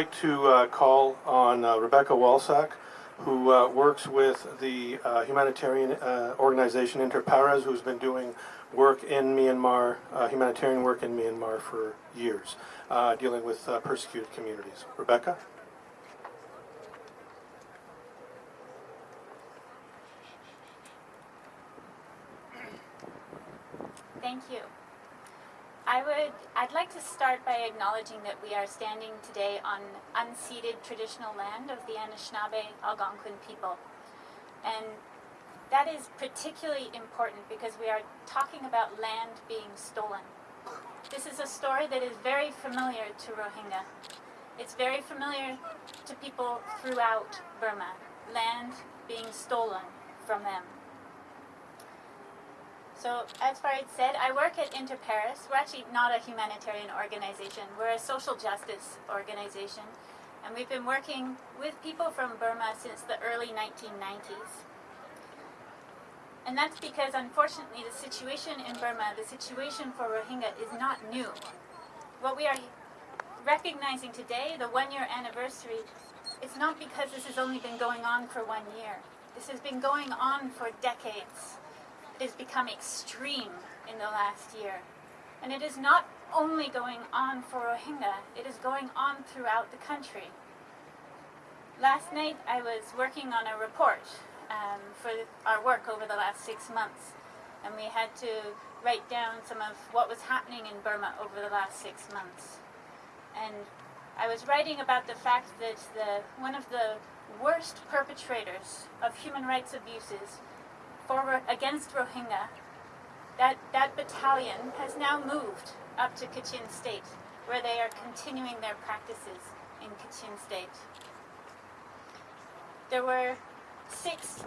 like to uh, call on uh, Rebecca Walsack, who uh, works with the uh, humanitarian uh, organization Inter Pares, who's been doing work in Myanmar, uh, humanitarian work in Myanmar for years, dealing with persecuted communities. Rebecca? Thank you. I would, I'd like to start by acknowledging that we are standing today on unceded traditional land of the Anishinaabe Algonquin people. And that is particularly important because we are talking about land being stolen. This is a story that is very familiar to Rohingya. It's very familiar to people throughout Burma, land being stolen from them. So, as Farid said, I work at Inter Pares. We're actually not a humanitarian organization. We're a social justice organization. And we've been working with people from Burma since the early 1990s. And that's because, unfortunately, the situation in Burma, the situation for Rohingya, is not new. What we are recognizing today, the one-year anniversary, it's not because this has only been going on for one year. This has been going on for decades has become extreme in the last year. And it is not only going on for Rohingya, it is going on throughout the country. Last night I was working on a report um, for our work over the last six months. And we had to write down some of what was happening in Burma over the last six months. And I was writing about the fact that the, one of the worst perpetrators of human rights abuses for, against Rohingya, that, that battalion has now moved up to Kachin State, where they are continuing their practices in Kachin State. There were six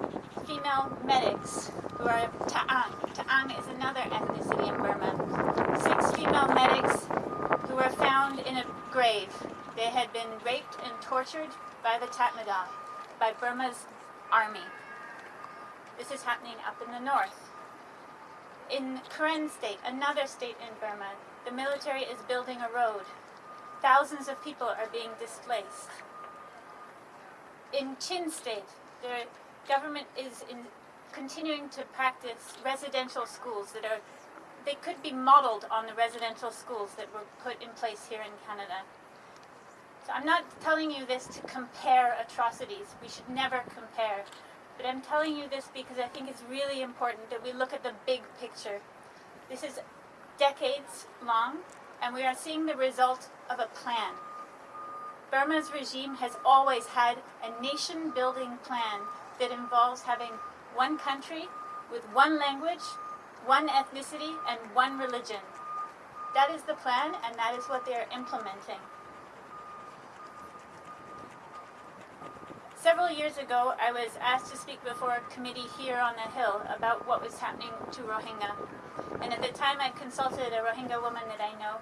female medics who are Ta'ang. Ta'ang is another ethnicity in Burma. Six female medics who were found in a grave. They had been raped and tortured by the Tatmadaw, by Burma's army. This is happening up in the north. In Karen State, another state in Burma, the military is building a road. Thousands of people are being displaced. In Chin State, the government is in continuing to practice residential schools that are, they could be modeled on the residential schools that were put in place here in Canada. So I'm not telling you this to compare atrocities. We should never compare. But I'm telling you this because I think it's really important that we look at the big picture. This is decades long, and we are seeing the result of a plan. Burma's regime has always had a nation-building plan that involves having one country with one language, one ethnicity, and one religion. That is the plan, and that is what they are implementing. Several years ago, I was asked to speak before a committee here on the Hill about what was happening to Rohingya. And at the time, I consulted a Rohingya woman that I know,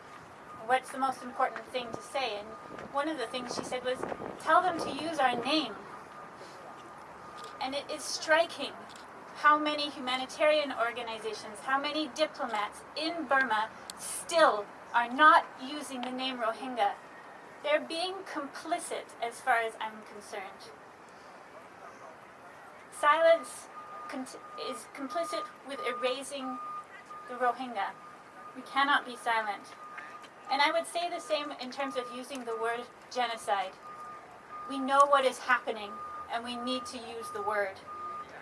what's the most important thing to say? And one of the things she said was, tell them to use our name. And it is striking how many humanitarian organizations, how many diplomats in Burma still are not using the name Rohingya. They're being complicit as far as I'm concerned. Silence is complicit with erasing the Rohingya. We cannot be silent. And I would say the same in terms of using the word genocide. We know what is happening, and we need to use the word.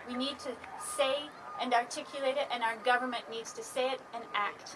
We need to say and articulate it, and our government needs to say it and act.